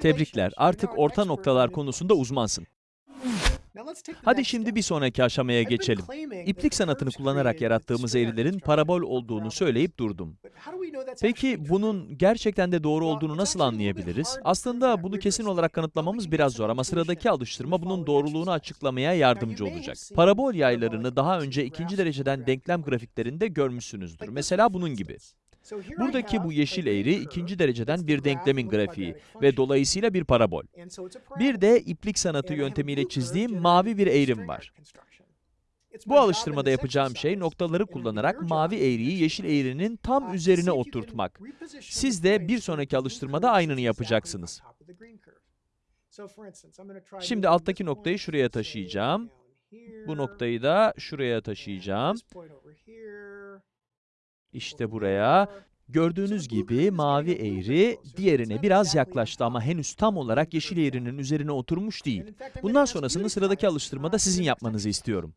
Tebrikler, artık orta noktalar konusunda uzmansın. Hadi şimdi bir sonraki aşamaya geçelim. İplik sanatını kullanarak yarattığımız eğrilerin parabol olduğunu söyleyip durdum. Peki bunun gerçekten de doğru olduğunu nasıl anlayabiliriz? Aslında bunu kesin olarak kanıtlamamız biraz zor ama sıradaki alıştırma bunun doğruluğunu açıklamaya yardımcı olacak. Parabol yaylarını daha önce ikinci dereceden denklem grafiklerinde görmüşsünüzdür. Mesela bunun gibi. Buradaki bu yeşil eğri ikinci dereceden bir denklemin grafiği ve dolayısıyla bir parabol. Bir de iplik sanatı yöntemiyle çizdiğim mavi bir eğrim var. Bu alıştırmada yapacağım şey noktaları kullanarak mavi eğriyi yeşil eğrinin tam üzerine oturtmak. Siz de bir sonraki alıştırmada aynını yapacaksınız. Şimdi alttaki noktayı şuraya taşıyacağım. Bu noktayı da şuraya taşıyacağım. İşte buraya. Gördüğünüz gibi mavi eğri diğerine biraz yaklaştı ama henüz tam olarak yeşil eğrinin üzerine oturmuş değil. Bundan sonrasını sıradaki alıştırmada sizin yapmanızı istiyorum.